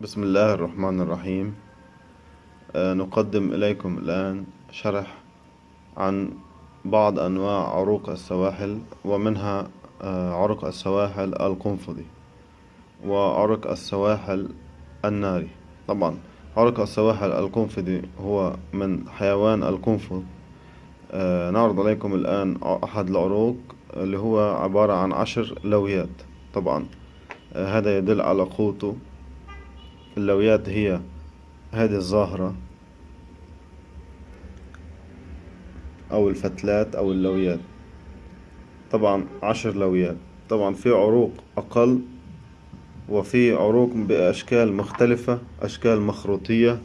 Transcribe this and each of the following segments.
بسم الله الرحمن الرحيم. آه، نقدم إليكم الآن شرح عن بعض أنواع عروق السواحل ومنها آه، عرق السواحل القنفذي وعرق السواحل الناري. طبعا عرق السواحل القنفذي هو من حيوان القنفذ. آه، نعرض عليكم الآن أحد العروق اللي هو عبارة عن عشر لويات. طبعا هذا يدل على قوته. اللويات هي هذه الظاهرة أو الفتلات أو اللويات. طبعا عشر لويات. طبعا في عروق أقل وفي عروق بأشكال مختلفة أشكال مخروطية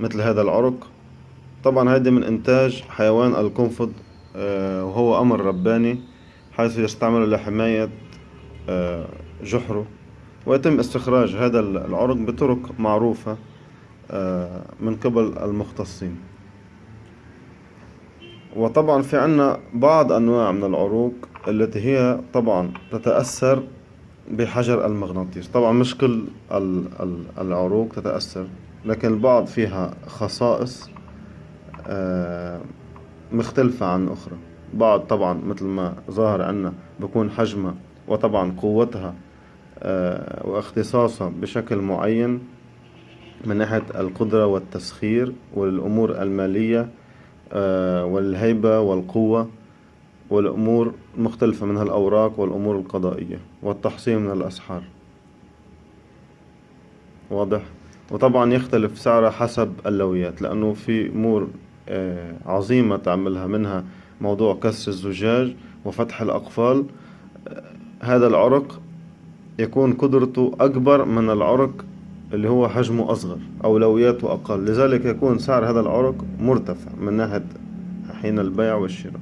مثل هذا العرق. طبعا هذه من إنتاج حيوان القنفذ آه، وهو أمر رباني حيث يستعمل لحماية آه، جحره. ويتم استخراج هذا العرق بطرق معروفة آه، من قبل المختصين. وطبعا في عنا بعض أنواع من العروق التي هي طبعا تتأثر بحجر المغناطيس. طبعا مش كل العروق تتأثر لكن البعض فيها خصائص آه، مختلفة عن أخرى. بعض طبعا مثل ما ظاهر عنا بكون حجمها وطبعا قوتها واختصاصها بشكل معين من ناحية القدرة والتسخير والأمور المالية آه، والهيبة والقوة والأمور مختلفة منها الأوراق والأمور القضائية والتحصين من الأسحار. واضح؟ وطبعا يختلف سعرها حسب اللويات لأنه في أمور آه، عظيمة تعملها منها موضوع كسر الزجاج وفتح الأقفال. هذا العرق يكون قدرته أكبر من العرق اللي هو حجمه أصغر أولوياته أقل. لذلك يكون سعر هذا العرق مرتفع من ناحية حين البيع والشراء.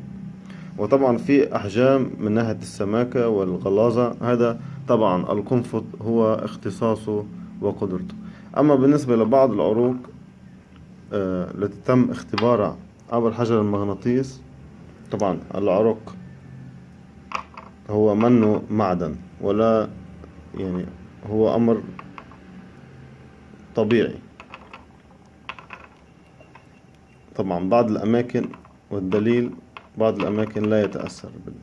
وطبعا في أحجام من ناحية السماكة والغلاظة هذا طبعا القنفذ هو اختصاصه وقدرته. أما بالنسبة لبعض العروق آه، التي تم اختبارها عبر حجر المغناطيس طبعا العرق هو منه معدن ولا يعني هو أمر طبيعي. طبعا بعض الأماكن والدليل بعض الأماكن لا يتأثر بال...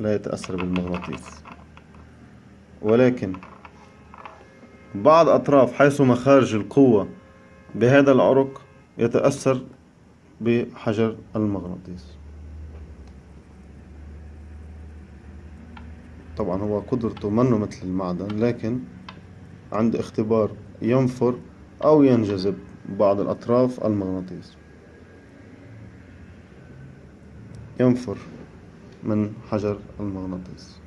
لا يتأثر بالمغناطيس. ولكن بعض أطراف حيث مخارج القوة بهذا العرق يتأثر بحجر المغناطيس. طبعا هو قدرته منه مثل المعدن لكن عند اختبار ينفر أو ينجذب بعض الأطراف المغناطيس ينفر من حجر المغناطيس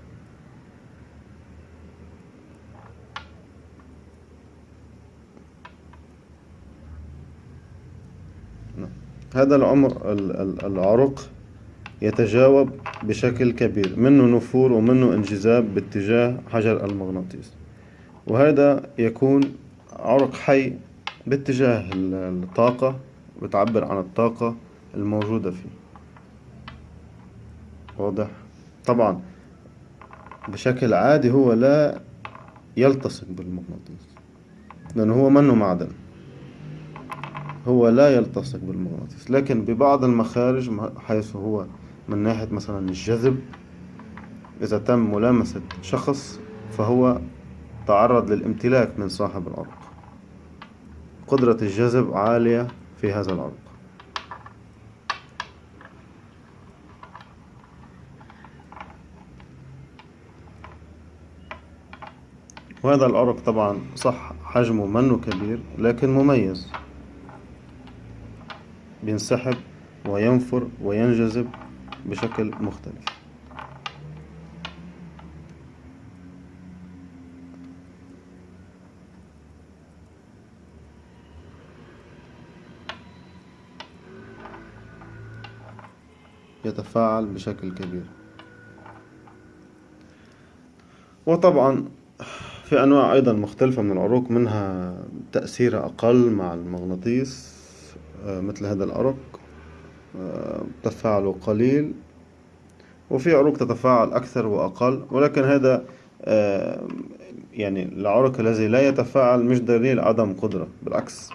نعم. هذا العمر العرق يتجاوب بشكل كبير منه نفور ومنه انجذاب باتجاه حجر المغناطيس. وهذا يكون عرق حي باتجاه الطاقة بتعبر عن الطاقة الموجودة فيه. واضح؟ طبعا بشكل عادي هو لا يلتصق بالمغناطيس لأنه هو منه معدن. هو لا يلتصق بالمغناطيس لكن ببعض المخارج حيث هو من ناحية مثلا الجذب إذا تم ملامسة شخص فهو تعرض للامتلاك من صاحب العرق. قدرة الجذب عالية في هذا العرق. وهذا العرق طبعا صح حجمه منه كبير لكن مميز. بينسحب وينفر وينجذب بشكل مختلف. يتفاعل بشكل كبير. وطبعا في أنواع أيضا مختلفة من العروق منها تأثيرها أقل مع المغناطيس آه، مثل هذا العرق. تفاعله قليل وفي عروق تتفاعل أكثر وأقل ولكن هذا آه، يعني العرق الذي لا يتفاعل مش دليل عدم قدرة بالعكس.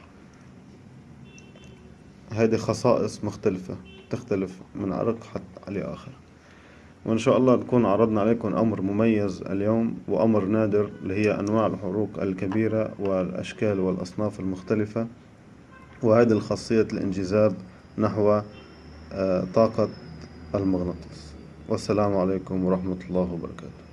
هذه خصائص مختلفة تختلف من عرق حتى لآخر. وإن شاء الله نكون عرضنا عليكم أمر مميز اليوم وأمر نادر اللي هي أنواع الحروق الكبيرة والأشكال والأصناف المختلفة وهذه الخاصية الانجذاب نحو طاقة المغناطيس. والسلام عليكم ورحمة الله وبركاته.